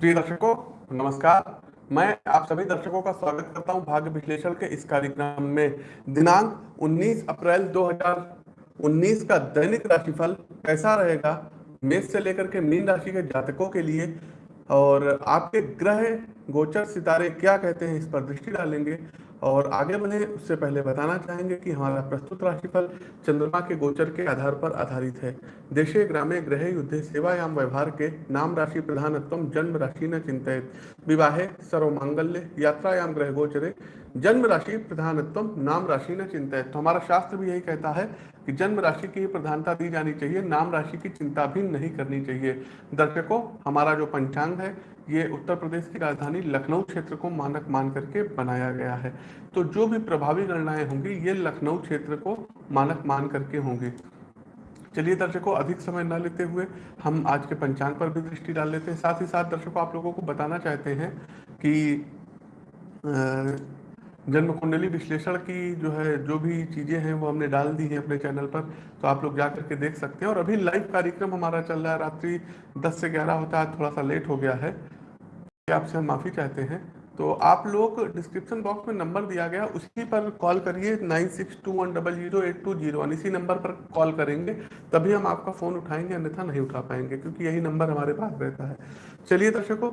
प्रिय दर्शकों, नमस्कार। मैं आप सभी दर्शकों का स्वागत करता हूँ भाग्य विश्लेषण के इस कार्यक्रम में। दिनांक 19 अप्रैल 2019 का दैनिक राशिफल कैसा रहेगा? मेष से लेकर के मीन राशि के जातकों के लिए और आपके ग्रह, गोचर, सितारे क्या कहते हैं इस पर दृष्टि डालेंगे। और आगे बढ़े, उससे पहले बताना चाहेंगे कि हमारा प्रस्तुत राशिफल चंद्रमा के गोचर के आधार पर आधारित है। देशे ग्रामे ग्रह युद्ध, सेवायाम व्यवहार के नाम राशि प्रधानत्व, जन्म राशि न चिंतित। विवाहे सर्व मांगल्य यात्रायाम ग्रह गोचरे जन्म राशि प्रधानत्व नाम राशि न चिंतित तो हमारा शास्त्र भी यही कहता है कि जन्म राशि की प्रधानता दी जानी चाहिए नाम राशि की चिंता भी नहीं करनी चाहिए। दर्शकों, हमारा जो पंचांग है, ये उत्तर प्रदेश की राजधानी लखनऊ क्षेत्र को मानक मान करके बनाया गया है। तो जो भी प्रभावी गणनाएँ होंगी, ये लखनऊ क्षेत्र को मानक मान करके होंगी। चलिए दर्शकों, अधिक समय न लेते हुए हम आज के पंचांग पर भी दृष्टि डाल लेते हैं। साथ ही साथ दर्शकों, आप लोगों को बताना चाहते हैं कि जन्म कुंडली विश्लेषण की जो है, जो भी चीज़ें हैं, वो हमने डाल दी हैं अपने चैनल पर तो आप लोग जा करके देख सकते हैं। और अभी लाइव कार्यक्रम हमारा चल रहा है, रात्रि 10 से 11 होता है थोड़ा सा लेट हो गया है। आपसे हम माफ़ी चाहते हैं। तो आप लोग डिस्क्रिप्शन बॉक्स में नंबर दिया गया, उसी पर कॉल करिए nine six two one double zero eight two zero one इसी नंबर पर कॉल करेंगे, तभी हम आपका फ़ोन उठाएँगे, अन्यथा नहीं उठा पाएँगे, क्योंकि यही नंबर हमारे पास रहता है। चलिए दर्शकों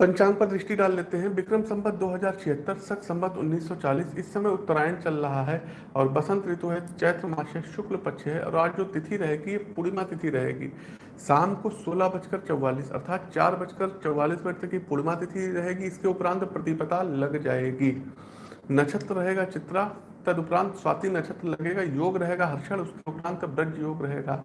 पंचांग पर दृष्टि डाल लेते हैं। विक्रम संबत दो हज़ार छिहत्तर संबत 1940 इस समय उत्तरायण चल रहा है और बसंत ऋतु है, चैत्र मास है, शुक्ल पक्ष है और आज जो तिथि रहेगी, ये पूर्णिमा तिथि रहेगी। शाम को सोलह बजकर चौवालीस, अर्थात चार बजकर चौवालीस मिनट की पूर्णिमा तिथि रहेगी। इसके उपरांत प्रतिपता लग जाएगी। नक्षत्र रहेगा चित्रा, तदुपरांत स्वाति नक्षत्र लगेगा, योग रहेगा, हर्षण, उसके उपरांत ब्रज योग रहेगा।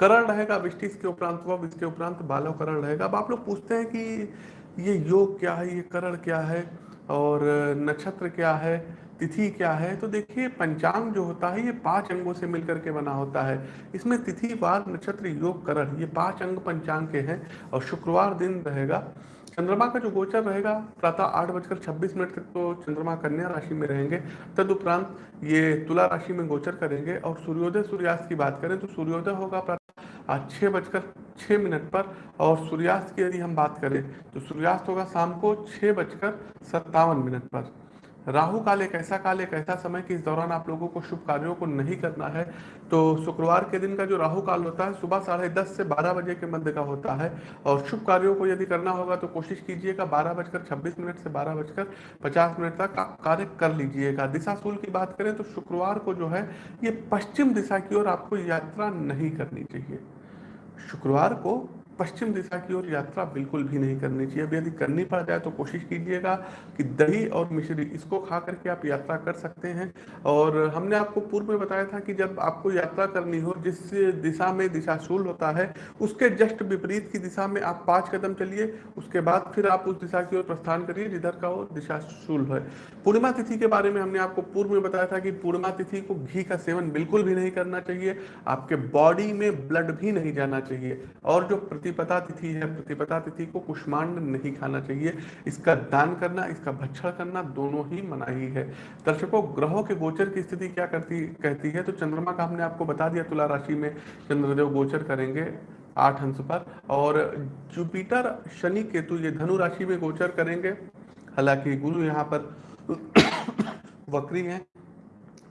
करण रहेगा, विष्टि, इसके उपरांत वह इसके उपरांत बालव करण रहेगा। अब आप लोग पूछते हैं कि ये योग क्या है, ये करण क्या है और नक्षत्र क्या है, तिथि क्या है? तो देखिए, पंचांग जो होता है, ये पाँच अंगों से मिलकर के बना होता है। इसमें तिथि, वार, नक्षत्र, योग, करण, ये पाँच अंग पंचांग के हैं और शुक्रवार दिन रहेगा। चंद्रमा का जो गोचर रहेगा, प्रातः आठ बजकर छब्बीस मिनट तक तो चंद्रमा कन्या राशि में रहेंगे। तदुपरांत ये तुला राशि में गोचर करेंगे और सूर्योदय, सूर्यास्त की बात करें तो सूर्योदय होगा प्रातः आज छः बजकर छः मिनट पर और सूर्यास्त की यदि हम बात करें तो सूर्यास्त होगा शाम को छः बजकर सत्तावन मिनट पर। राहु काल एक ऐसा काल, एक ऐसा समय कि इस दौरान आप लोगों को शुभ कार्यों को नहीं करना है। तो शुक्रवार के दिन का जो राहु काल होता है, सुबह साढ़े दस से बारह बजे के मध्य का होता है। और शुभ कार्यों को यदि करना होगा तो कोशिश कीजिएगा बारह बजकर छब्बीस मिनट से बारह बजकर पचास मिनट तक कार्य कर लीजिएगा। दिशा सूल की बात करें तो शुक्रवार को जो है, ये पश्चिम दिशा की ओर आपको यात्रा नहीं करनी चाहिए। शुक्रवार को पश्चिम दिशा की ओर यात्रा बिल्कुल भी नहीं करनी चाहिए। अब यदि करनी पड़ जाए तो कोशिश कीजिएगा कि दही और मिश्री, इसको खा करके आप यात्रा कर सकते हैं। और हमने आपको पूर्व में बताया था कि जब आपको यात्रा करनी हो, जिस दिशा में दिशाशूल होता है, उसके जस्ट विपरीत की दिशा में आप पाँच कदम चलिए, उसके बाद फिर आप उस दिशा की ओर प्रस्थान करिए, जिधर का वो दिशाशूल है। पूर्णिमा तिथि के बारे में हमने आपको पूर्व में बताया था कि पूर्णिमा तिथि को घी का सेवन बिल्कुल भी नहीं करना चाहिए। आपके बॉडी में ब्लड भी नहीं जाना चाहिए। और जो प्रतिपदा तिथि है। प्रतिपदा तिथि को कुष्मांड नहीं खाना चाहिए। इसका दान करना, इसका भक्षण करना दोनों ही मनाही है। दर्शकों, ग्रहों के गोचर की स्थिति क्या करती, कहती है? तो चंद्रमा का हमने आपको बता दिया तुला राशि में चंद्रदेव गोचर करेंगे आठ अंश पर। और जुपिटर, शनि केतु, ये धनु राशि में गोचर करेंगे। हालाँकि गुरु यहाँ पर वक्री हैं।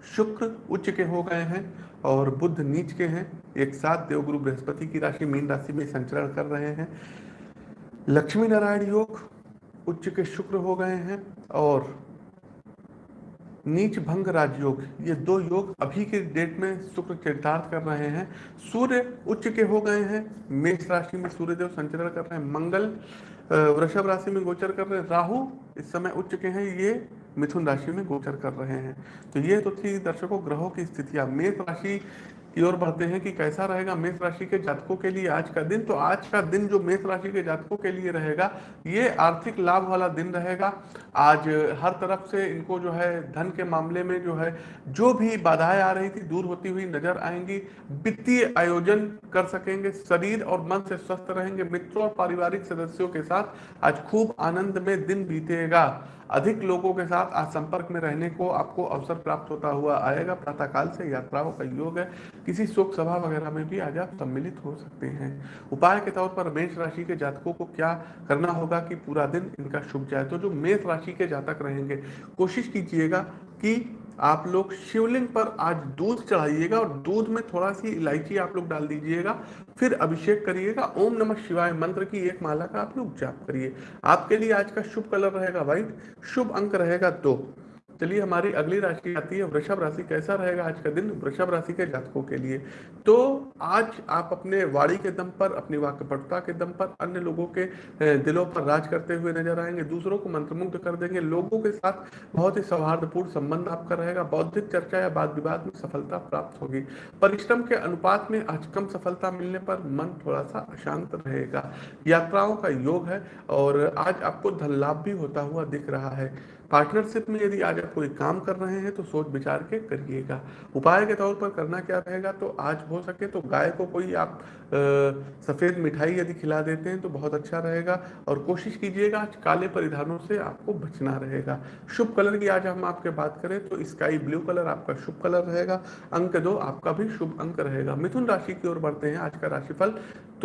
शुक्र उच्च के हो गए हैं और बुद्ध नीच के हैं। एक साथ देवगुरु बृहस्पति की राशि मीन राशि में संचरण कर रहे हैं। लक्ष्मी नारायण योग उच्च के शुक्र हो गए हैं और नीच भंग राजयोग, ये दो योग अभी के डेट में शुक्र चरितार्थ कर रहे हैं। सूर्य उच्च के हो गए हैं, मेष राशि में सूर्यदेव संचरण कर रहे हैं, मंगल वृषभ राशि में गोचर कर रहे हैं, राहु इस समय उच्च के हैं, ये मिथुन राशि में गोचर कर रहे हैं। तो ये तो थी दर्शकों ग्रहों की स्थितियाँ मेष राशि की ओर बढ़ते हैं कि कैसा रहेगा? मेष राशि के जातकों के लिए आज का दिन। तो आज का दिन जो मेष राशि के जातकों के लिए रहेगा, ये आर्थिक लाभ वाला दिन रहेगा। आज हर तरफ़ से इनको जो है, धन के मामले में जो है, जो भी बाधाएँ आ रही थी, दूर होती हुई नज़र आएँगी। वित्तीय आयोजन कर सकेंगे, शरीर और मन से स्वस्थ रहेंगे। मित्रों और पारिवारिक सदस्यों के साथ आज खूब आनंद में दिन बीतेगा। अधिक लोगों के साथ आज संपर्क में रहने को आपको अवसर प्राप्त होता हुआ आएगा। प्रातःकाल से यात्राओं का योग है। किसी शोक सभा वगैरह में भी आज आप सम्मिलित हो सकते हैं। उपाय के तौर पर मेष राशि के जातकों को क्या करना होगा कि पूरा दिन इनका शुभ जाए? तो जो मेष राशि के जातक रहेंगे, कोशिश कीजिएगा कि आप लोग शिवलिंग पर आज दूध चढ़ाइएगा और दूध में थोड़ा सी इलायची आप लोग डाल दीजिएगा, फिर अभिषेक करिएगा, ओम नमः शिवाय मंत्र की एक माला का आप लोग जाप करिए। आपके लिए आज का शुभ कलर रहेगा व्हाइट, शुभ अंक रहेगा दो। चलिए हमारी अगली राशि आती है, वृषभ राशि। कैसा रहेगा आज का दिन वृषभ राशि के जातकों के लिए? तो आज आप अपने वाणी के दम पर, अपनी वाक्यपटुता के दम पर, अन्य लोगों के दिलों पर राज करते हुए नज़र आएँगे। दूसरों को मंत्रमुग्ध कर देंगे। लोगों के साथ बहुत ही सौहार्दपूर्ण संबंध आपका रहेगा। बौद्धिक चर्चा या वाद विवाद में सफलता प्राप्त होगी। परिश्रम के अनुपात में आज कम सफलता मिलने पर मन थोड़ा सा अशांत रहेगा। यात्राओं का योग है और आज आपको धन लाभ भी होता हुआ दिख रहा है। पार्टनरशिप में यदि आज आप कोई काम कर रहे हैं तो सोच विचार के करिएगा। उपाय के तौर पर करना क्या रहेगा तो आज हो सके तो गाय को कोई आप सफ़ेद मिठाई यदि खिला देते हैं तो बहुत अच्छा रहेगा। और कोशिश कीजिएगा, आज काले परिधानों से आपको बचना रहेगा। शुभ कलर की आज हम आपके बात करें तो स्काई ब्लू कलर आपका शुभ कलर रहेगा। अंक दो, आपका भी शुभ अंक रहेगा। मिथुन राशि की ओर बढ़ते हैं। आज का राशिफल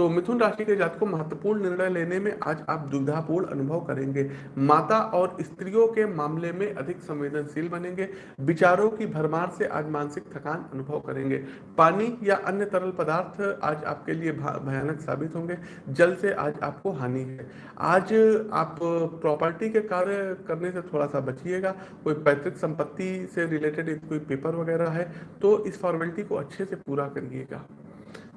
तो मिथुन राशि के जात को महत्वपूर्ण निर्णय लेने में आज आप दुविधापूर्ण अनुभव करेंगे। माता और स्त्रियों के मामले में अधिक संवेदनशील बनेंगे। विचारों की भरमार से आज मानसिक थकान अनुभव करेंगे। पानी या अन्य तरल पदार्थ आज आपके लिए भयानक साबित होंगे। जल से आज आपको हानि है। आज आप प्रॉपर्टी के कार्य करने से थोड़ा सा बचिएगा। कोई पैतृक संपत्ति से रिलेटेड कोई पेपर वगैरह है तो इस फॉर्मेलिटी को अच्छे से पूरा करिएगा।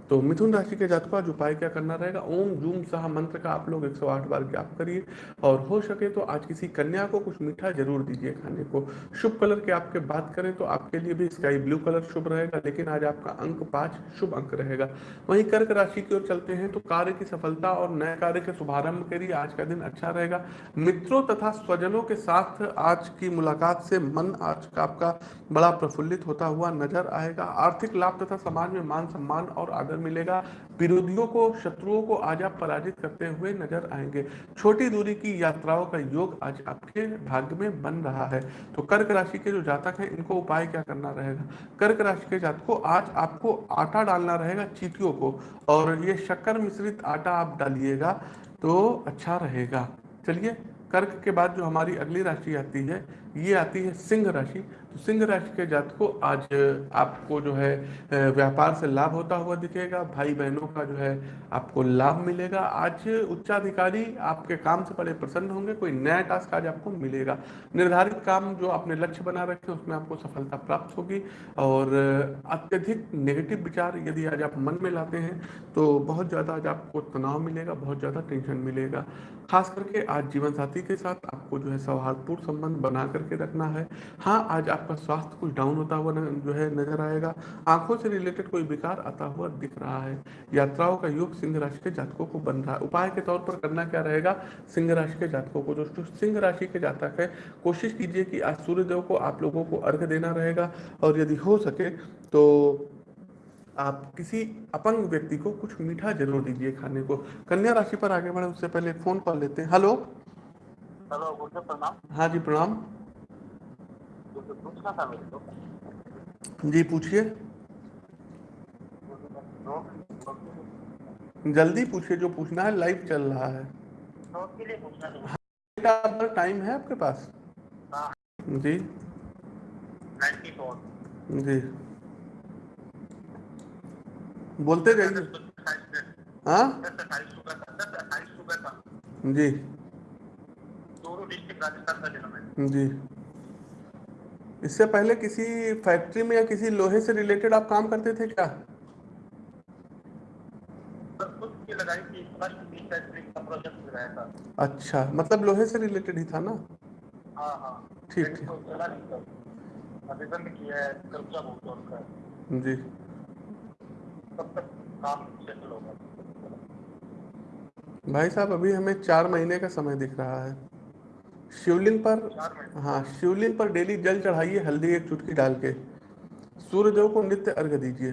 तो मिथुन राशि के जातकों आज उपाय क्या करना रहेगा? ओम जूम सह मंत्र का आप लोग 108 बार जाप करिए। और हो सके तो आज किसी कन्या को कुछ मीठा ज़रूर दीजिए खाने को। शुभ कलर के आपके बात करें तो आपके लिए भी स्काई ब्लू कलर शुभ रहेगा, लेकिन आज आपका अंक पाँच शुभ अंक रहेगा। वहीं कर्क राशि की ओर चलते हैं तो कार्य की सफलता और नए कार्य के शुभारंभ के लिए आज का दिन अच्छा रहेगा। मित्रों तथा स्वजनों के साथ आज की मुलाकात से मन आज का आपका बड़ा प्रफुल्लित होता हुआ नज़र आएगा। आर्थिक लाभ तथा समाज में मान सम्मान और आदर आदर मिलेगा। विरोधियों को, शत्रुओं को आज आप पराजित करते हुए नज़र आएँगे। छोटी दूरी की यात्राओं का योग आज आपके भाग्य में बन रहा है। तो कर्क राशि के जो जातक हैं, इनको उपाय क्या करना रहेगा? कर्क राशि के जातक को आज आपको आटा डालना रहेगा चीटियों को। और ये शक्कर मिश्रित आटा आप डालिएगा तो अच्छा रहेगा। चलिए, कर्क के बाद जो हमारी अगली राशि आती है, ये आती है सिंह राशि। सिंह राशि के जात को आज आपको जो है व्यापार से लाभ होता हुआ दिखेगा। भाई बहनों का जो है, आपको लाभ मिलेगा। आज उच्चाधिकारी आपके काम से बड़े प्रसन्न होंगे। कोई नया टास्क आज आपको मिलेगा। निर्धारित काम जो आपने लक्ष्य बना रखे, उसमें आपको सफलता प्राप्त होगी। और अत्यधिक नेगेटिव विचार यदि आज आप मन में लाते हैं तो बहुत ज़्यादा आज आपको तनाव मिलेगा, बहुत ज़्यादा टेंशन मिलेगा। खास करके आज जीवन साथी के साथ आपको जो है, सौहार्दपूर्ण संबंध बना करके रखना है। हाँ आज आपका स्वास्थ्य कुछ डाउन होता हुआ जो है नज़र आएगा। आँखों से रिलेटेड कोई विकार आता हुआ दिख रहा है। यात्राओं का योग सिंह राशि के जातकों को बन रहा है। उपाय के तौर पर करना क्या रहेगा? सिंह राशि के जातकों को जो सिंह राशि के जातक है कोशिश कीजिए कि आज सूर्यदेव को आप लोगों को अर्घ देना रहेगा और यदि हो सके तो आप किसी अपंग व्यक्ति को कुछ मीठा ज़रूर दीजिए खाने को। कन्या राशि पर आगे बढ़े उससे पहले फ़ोन कॉल लेते हैं। हेलो हेलो प्रणाम। हाँ जी प्रणाम। पूछना था मेरे को जी, पूछिए। जल्दी पूछिए, जो पूछना है लाइव चल रहा है। टाइम है आपके पास? हाँ। जी। जी। बोलते जाइए हाँ? जी। जी। इससे पहले किसी फैक्ट्री में या किसी लोहे से रिलेटेड आप काम करते थे क्या? अच्छा मतलब लोहे से रिलेटेड ही था ना? हाँ, हाँ। ठीक ठीक। जी। भाई साहब अभी हमें चार महीने का समय दिख रहा है। शिवलिंग पर हाँ शिवलिंग पर डेली जल चढ़ाइए हल्दी एक चुटकी डाल के। सूर्यदेव को नित्य अर्घ दीजिए।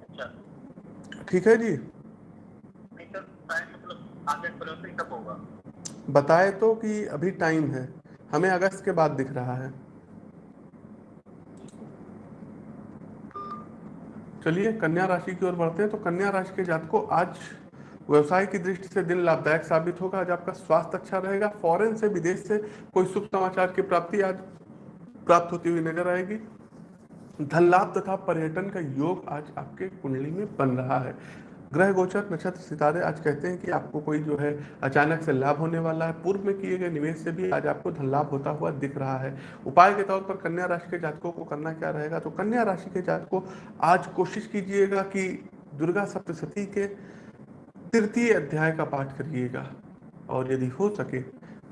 अच्छा। ठीक है जी? बताए तो कि अभी टाइम है। हमें अगस्त के बाद दिख रहा है। चलिए कन्या राशि की ओर बढ़ते हैं। तो कन्या राशि के जात को आज व्यवसाय की दृष्टि से दिन लाभदायक साबित होगा। आज आपका स्वास्थ्य अच्छा रहेगा। फॉरेन से विदेश से कोई शुभ समाचार की प्राप्ति आज प्राप्त होती हुई नज़र आएगी। धन लाभ तथा पर्यटन का योग आज आपके कुंडली में बन रहा है। ग्रह गोचर, नक्षत्र, सितारे आज कहते हैं कि आपको कोई जो है अचानक से लाभ होने वाला है। पूर्व में किए गए निवेश से भी आज आपको धन लाभ होता हुआ दिख रहा है। उपाय के तौर पर कन्या राशि के जातकों को करना क्या रहेगा? तो कन्या राशि के जातकों, आज कोशिश कीजिएगा कि दुर्गा सप्तशती के तृतीय अध्याय का पाठ करिएगा। और यदि हो सके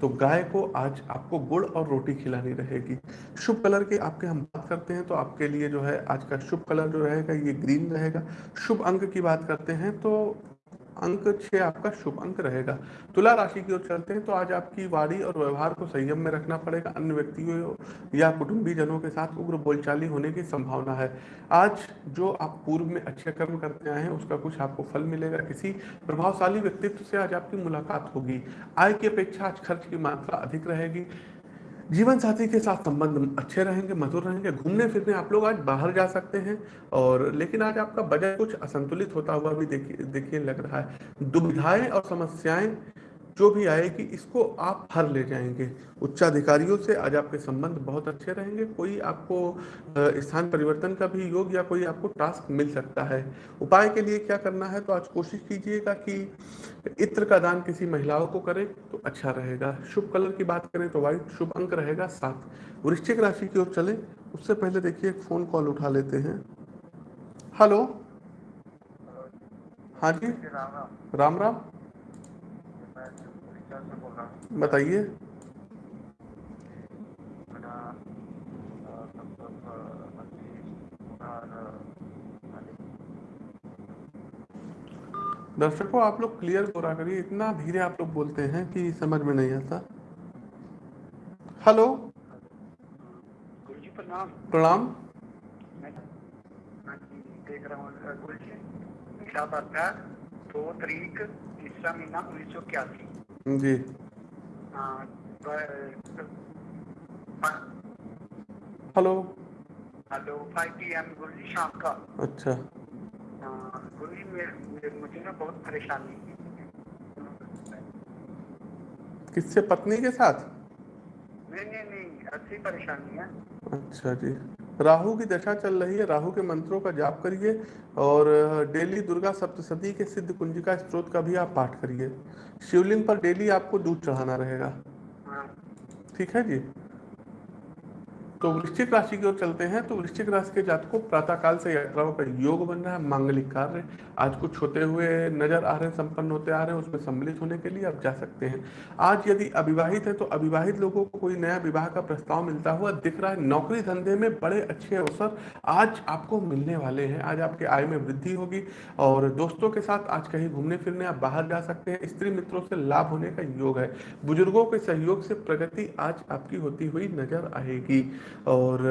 तो गाय को आज आपको गुड़ और रोटी खिलानी रहेगी। शुभ कलर की आपके हम बात करते हैं तो आपके लिए जो है आज का शुभ कलर जो रहेगा, ये ग्रीन रहेगा। शुभ अंक की बात करते हैं तो अंक छह आपका शुभ अंक रहेगा। तुला राशि की ओर चलते हैं तो आज आपकी वाणी और व्यवहार को संयम में रखना पड़ेगा। अन्य व्यक्तियों या कुटुंबी जनों के साथ उग्र बोलचाली होने की संभावना है। आज जो आप पूर्व में अच्छे कर्म करते आए हैं, उसका कुछ आपको फल मिलेगा। किसी प्रभावशाली व्यक्तित्व से आज आपकी मुलाकात होगी। आय की अपेक्षा आज खर्च की मात्रा अधिक रहेगी। जीवन साथी के साथ संबंध अच्छे रहेंगे, मधुर रहेंगे, घूमने फिरने आप लोग आज बाहर जा सकते हैं और लेकिन आज आपका बजट कुछ असंतुलित होता हुआ भी देखिए देखिए लग रहा है। दुविधाएँ और समस्याएँ जो भी आएगी, इसको आप हर ले जाएँगे। उच्चाधिकारियों से आज आपके संबंध बहुत अच्छे रहेंगे। कोई आपको स्थान परिवर्तन का भी योग या कोई आपको टास्क मिल सकता है। उपाय के लिए क्या करना है तो आज कोशिश कीजिएगा कि इत्र का दान किसी महिलाओं को करें तो अच्छा रहेगा। शुभ कलर की बात करें तो व्हाइट शुभ अंक रहेगा सात। वृश्चिक राशि की ओर चले, उससे पहले देखिए एक फ़ोन कॉल उठा लेते हैं। हेलो हाँ जी? राम। राम राम। बताइए। दर्शकों आप लोग क्लियर बोला करिए। इतना धीरे आप लोग बोलते हैं कि समझ में नहीं आता। हेलो प्रणाम। प्रणाम। देख रहा हूँ मेरा दो तारीख तीसरा महीना उन्नीस सौ इक्यासी। जी। Hello hello five P M गुरुजी शाम का। अच्छा। गुरु जी मुझे ना बहुत परेशानी किससे? पत्नी के साथ? नहीं नहीं नहीं अच्छी परेशानी है। अच्छा जी। राहु की दशा चल रही है। राहु के मंत्रों का जाप करिए और डेली दुर्गा सप्तशती के सिद्ध कुंजिका स्त्रोत का भी आप पाठ करिए। शिवलिंग पर डेली आपको दूध चढ़ाना रहेगा। हाँ। ठीक है जी? तो वृश्चिक राशि की ओर चलते हैं तो वृश्चिक राशि के जातकों प्रातः काल से यात्राओं का योग बन रहा है, मांगलिक कार्य। आज कुछ होते हुए नज़र आ रहे हैं, संपन्न होते आ रहे हैं, उसमें सम्मिलित होने के लिए आप जा सकते हैं। आज यदि अविवाहित है तो अविवाहित लोगों को कोई नया विवाह का प्रस्ताव मिलता हुआ दिख रहा है। नौकरी धंधे में बड़े अच्छे अवसर आज आपको मिलने वाले हैं। आज आपके आय में वृद्धि होगी और दोस्तों के साथ आज कहीं घूमने फिरने आप बाहर जा सकते हैं। स्त्री मित्रों से लाभ होने का योग है। बुज़ुर्गों के सहयोग से प्रगति आज आपकी होती हुई नज़र आएगी। और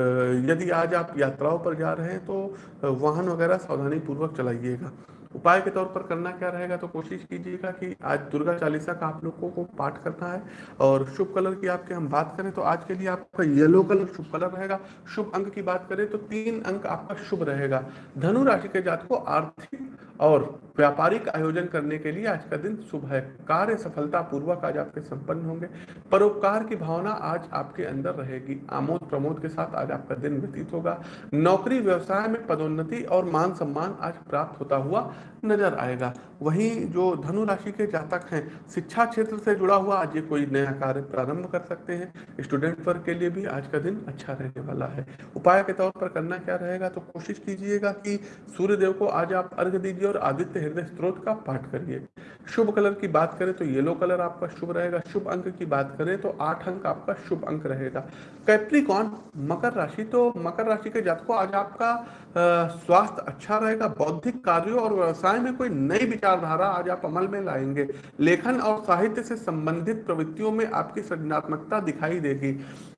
यदि आज आप यात्राओं पर जा रहे हैं तो वाहन वगैरह सावधानी पूर्वक चलाइएगा। उपाय के तौर पर करना क्या रहेगा तो कोशिश कीजिएगा कि आज दुर्गा चालीसा का आप लोगों को पाठ करना है। और शुभ कलर की आपके हम बात करें तो आज के लिए आपका येलो कलर शुभ कलर रहेगा। शुभ अंक की बात करें तो तीन अंक आपका शुभ रहेगा। धनु राशि के जात को आर्थिक और व्यापारिक आयोजन करने के लिए आज का दिन शुभ है। कार्य सफलता पूर्वक आज आपके संपन्न होंगे। परोपकार की भावना आज आपके अंदर रहेगी। आमोद प्रमोद के साथ आज आपका दिन व्यतीत होगा। नौकरी, व्यवसाय में पदोन्नति और मान सम्मान आज प्राप्त होता हुआ नज़र आएगा। वहीं जो धनु राशि के जातक हैं, शिक्षा क्षेत्र से जुड़ा हुआ आज ये कोई नया कार्य प्रारंभ कर सकते हैं। स्टूडेंट वर्ग के लिए भी आज का दिन अच्छा रहने वाला है। उपाय के तौर पर करना क्या रहेगा तो कोशिश कीजिएगा कि सूर्य देव को आज आप अर्घ दीजिए और आदित्य हृदय स्त्रोत का पाठ करिए। शुभ कलर की बात करें तो येलो कलर आपका शुभ रहेगा। शुभ अंक की बात करें तो आठ अंक आपका शुभ अंक रहेगा। कैप्रिकॉन मकर राशि तो मकर राशि के जातकों, आज आपका स्वास्थ्य अच्छा रहेगा, बौद्धिक कार्यों और व्यवसाय में कोई नई विचारधारा आज आप अमल में लाएँगे। लेखन और साहित्य से संबंधित प्रवृत्तियों में आपकी सृजनात्मकता दिखाई देगी।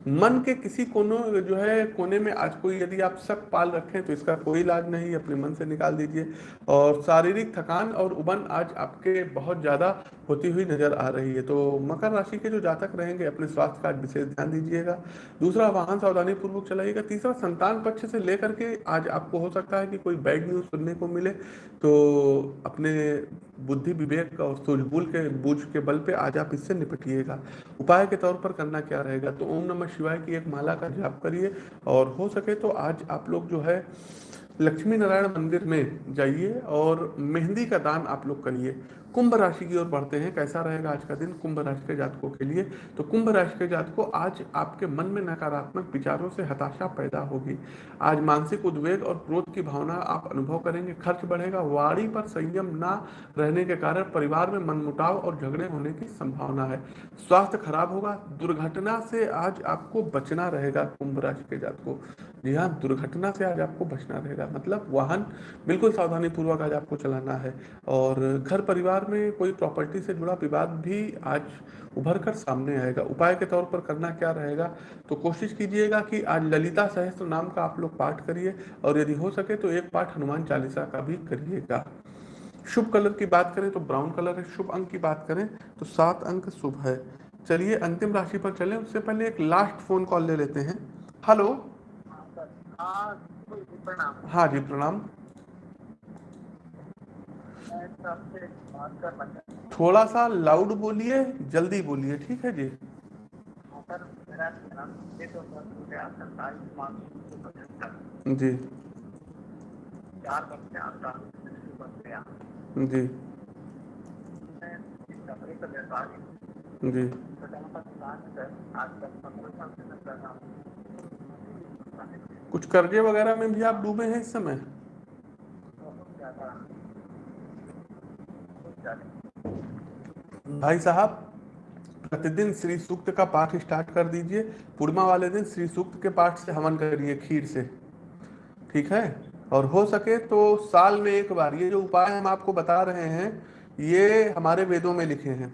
मन के किसी कोनो, जो है, कोने में आज कोई यदि आप शक पाल रखें तो इसका कोई इलाज नहीं, अपने मन से निकाल दीजिए। और शारीरिक थकान और उबन आज आपके बहुत ज़्यादा होती हुई नज़र आ रही है। तो मकर राशि के जो जातक रहेंगे, अपने स्वास्थ्य का विशेष ध्यान दीजिएगा। दूसरा वाहन सावधानी पूर्वक चलाइएगा। तीसरा संतान पक्ष से लेकर के आज आपको हो सकता है कि कोई बैड न्यूज़ सुनने को मिले तो अपने बुद्धि विवेक और सूझबूल के, बूझ के बल पे आज आप इससे निपटिएगा। उपाय के तौर पर करना क्या रहेगा? तो ओम नमः शिवाय की एक माला का जाप करिए और हो सके तो आज आप लोग जो है लक्ष्मी नारायण मंदिर में जाइए और मेहंदी का दान आप लोग करिए। कुंभ राशि की ओर बढ़ते हैं, कैसा रहेगा आज का दिन कुंभ राशि के जातकों के लिए? तो कुंभ राशि के जातकों, आज आपके मन में नकारात्मक विचारों से हताशा पैदा होगी। आज मानसिक उद्वेग और क्रोध की भावना आप अनुभव करेंगे, खर्च बढ़ेगा, वाणी पर संयम ना रहने के कारण परिवार में मनमुटाव और झगड़े होने की संभावना है। स्वास्थ्य खराब होगा, दुर्घटना से आज आपको बचना रहेगा कुंभ राशि के जातकों। जी हाँ दुर्घटना से आज आपको बचना रहेगा। मतलब वाहन बिल्कुल सावधानी पूर्वक आज आपको चलाना है और घर परिवार में कोई प्रॉपर्टी से जुड़ा विवाद भी आज उभर कर सामने आएगा। उपाय के तौर पर करना क्या रहेगा? तो कोशिश कीजिएगा कि आज ललिता सहस्त्र नाम का आप लोग पाठ करिए और यदि हो सके तो एक पाठ हनुमान चालीसा का भी करिएगा। शुभ कलर की बात करें तो ब्राउन कलर है। शुभ अंक की बात करें तो सात अंक शुभ है। चलिए अंतिम राशि पर चलें। उससे पहले एक लास्ट फ़ोन कॉल ले लेते हैं। हेलो हाँ जी, प्रणाम। थोड़ा सा लाउड बोलिए, जल्दी बोलिए, ठीक है जी? जी। जी। जी। कुछ कर्जे वगैरह में भी आप डूबे हैं इस समय? भाई साहब, प्रतिदिन श्री सूक्त का पाठ स्टार्ट कर दीजिए। पूर्णिमा वाले दिन श्री सूक्त के पाठ से हवन करिए खीर से। ठीक है? और हो सके तो साल में एक बार, ये जो उपाय हम आपको बता रहे हैं, ये हमारे वेदों में लिखे हैं।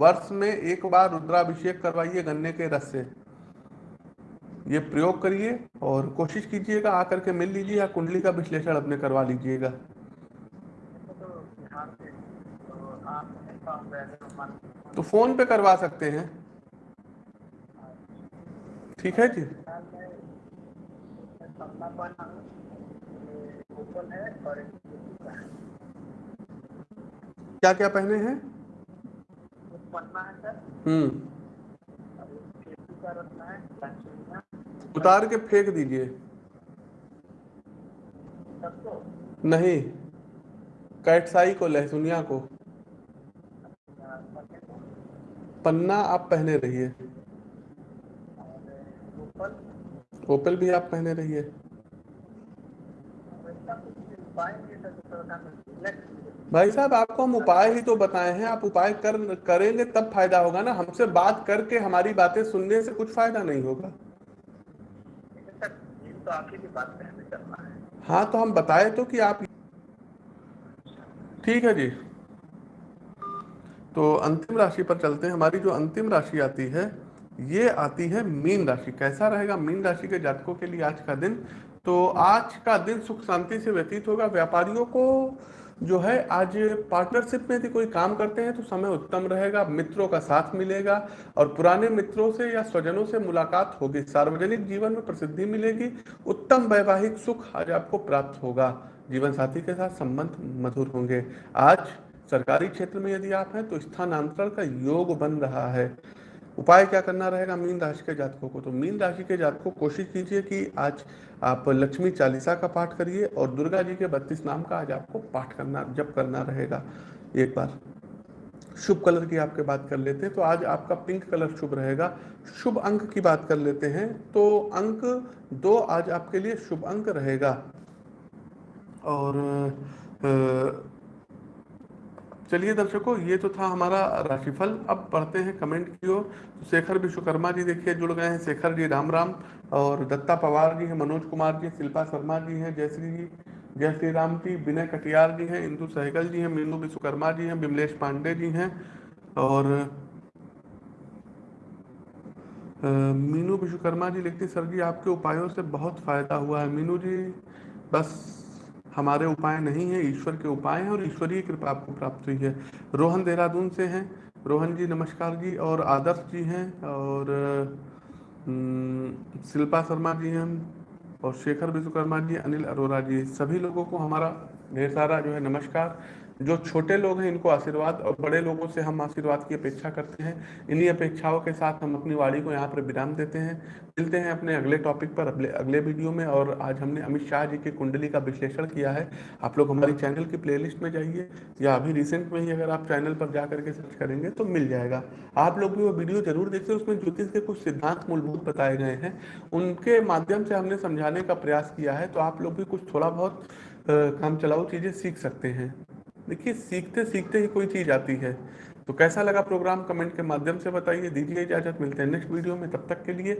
वर्ष में एक बार रुद्राभिषेक करवाइए गन्ने के रस से। ये प्रयोग करिए और कोशिश कीजिएगा आकर के मिल लीजिए या कुंडली का विश्लेषण अपने करवा लीजिएगा। तो फ़ोन पे करवा सकते हैं। ठीक है जी? क्या क्या पहने हैं? है हम्म। उतार के फेंक दीजिए। नहीं। कैटसाई को लहसुनिया को। पन्ना आप पहने रहिए। ओपल भी आप पहने रहिए। भाई साहब, आपको हम उपाय ही तो बताए हैं। आप उपाय कर, करेंगे तब फ़ायदा होगा ना। हमसे बात करके हमारी बातें सुनने से कुछ फ़ायदा नहीं होगा। तो बात कहने है। हाँ तो हम बताए तो कि आप ठीक है जी। तो अंतिम राशि पर चलते हैं। हमारी जो अंतिम राशि आती है, ये आती है मीन राशि। कैसा रहेगा मीन राशि के जातकों के लिए आज का दिन? तो आज का दिन सुख शांति से व्यतीत होगा। व्यापारियों को जो है, आज पार्टनरशिप में यदि कोई काम करते हैं तो समय उत्तम रहेगा, मित्रों का साथ मिलेगा और पुराने मित्रों से या स्वजनों से मुलाकात होगी। सार्वजनिक जीवन में प्रसिद्धि मिलेगी, उत्तम वैवाहिक सुख आज आपको प्राप्त होगा। जीवन साथी के साथ संबंध मधुर होंगे। आज सरकारी क्षेत्र में यदि आप हैं तो स्थानांतरण का योग बन रहा है। उपाय क्या करना रहेगा मीन राशि के जातकों को? तो मीन राशि के जातकों कोशिश कीजिए कि आज आप लक्ष्मी चालीसा का पाठ करिए और दुर्गा जी के बत्तीस नाम का आज आपको पाठ करना जब करना रहेगा। एक बार। शुभ कलर की आपके बात कर लेते हैं तो आज आपका पिंक कलर शुभ रहेगा। शुभ अंक की बात कर लेते हैं तो अंक दो आज आपके लिए शुभ अंक रहेगा। और अ, चलिए दर्शकों, ये तो था हमारा राशिफल। अब पढ़ते हैं कमेंट की ओर। शेखर विश्वकर्मा जी देखिए, जुड़ गए हैं। शेखर जी, राम राम। और दत्ता पवार जी हैं, मनोज कुमार जी, शिल्पा शर्मा जी हैं, जयश्री जी, जय श्री राम जी, विनय कटियार जी हैं, इंदु सहगल जी हैं मीनू विश्वकर्मा जी हैं, विमलेश पांडे जी हैं, और मीनू विश्वकर्मा जी लिखते सर जी, आपके उपायों से बहुत फ़ायदा हुआ है। मीनू जी, बस हमारे उपाय नहीं है, ईश्वर के उपाय हैं और ईश्वरीय कृपा आपको प्राप्त हुई है। रोहन देहरादून से हैं। रोहन जी, नमस्कार जी। और आदर्श जी हैं और शिल्पा शर्मा जी हैं और शेखर विश्वकर्मा जी, अनिल अरोरा जी। सभी लोगों को हमारा ढेर सारा जो है नमस्कार। जो छोटे लोग हैं, इनको आशीर्वाद और बड़े लोगों से हम आशीर्वाद की अपेक्षा करते हैं। इन्हीं अपेक्षाओं के साथ हम अपनी वाणी को यहाँ पर विराम देते हैं। मिलते हैं अपने अगले टॉपिक पर अगले अगले वीडियो में और आज हमने अमित शाह जी की कुंडली का विश्लेषण किया है। आप लोग हमारी चैनल की प्लेलिस्ट में जाइए या अभी रिसेंट में ही अगर आप चैनल पर जा करके सर्च करेंगे तो मिल जाएगा। आप लोग भी वो वीडियो ज़रूर देखिए, उसमें ज्योतिष के कुछ सिद्धांत मूलभूत बताए गए हैं। उनके माध्यम से हमने समझाने का प्रयास किया है तो आप लोग भी कुछ थोड़ा बहुत काम चलाऊ चीज़ें सीख सकते हैं। देखिए सीखते सीखते ही कोई चीज़ आती है। तो कैसा लगा प्रोग्राम? कमेंट के माध्यम से बताइए। दीजिए इजाज़त। मिलते हैं नेक्स्ट वीडियो में। तब तक के लिए